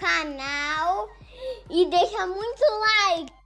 canal e deixa muito like.